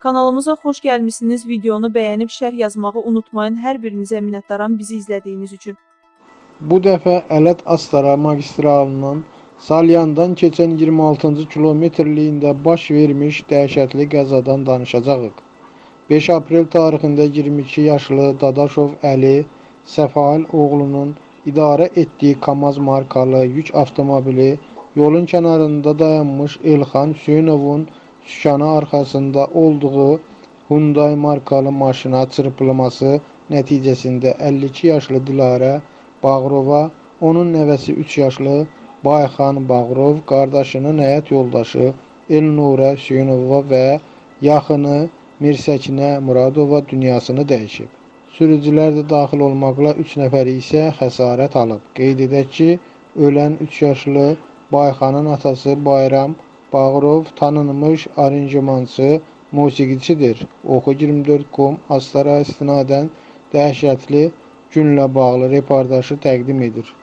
Kanalımıza xoş gəlmisiniz. Videonu bəyənib şərh yazmağı unutmayın. Hər birinizə minnətdaram bizi izlədiyiniz üçün. Bu dəfə Ələt Astara magistralının Salyandan keçən 26-cı kilometrliyində baş vermiş dəhşətli qəzadan danışacağıq. 5 aprel tarixində 22 yaşlı Dadaşov Əli Səfail oğlunun idarə etdiyi KAMAZ markalı yük avtomobili yolun kənarında dayanmış Elxan Hüseynovun sükanı arxasında olduğu Hyundai markalı maşına çırpılması nəticəsində 52 yaşlı Dilarə Bağırova, onun nəvəsi 3 yaşlı Bayxan Bağırov, qardaşının həyat yoldaşı Elnurə Hüseynova və yaxını Mirsəkinə Muradova dünyasını dəyişib. Sürücülər də daxil olmaqla 3 nəfər isə xəsarət alıb. Qeyd edək ki, ölən 3 yaşlı Bayxanın atası Bayram Bağırov tanınmış aranjmançı, musiqiçidir. Oxu24.com Astara istinadən dəhşətli günlə bağlı reportajı təqdim edir.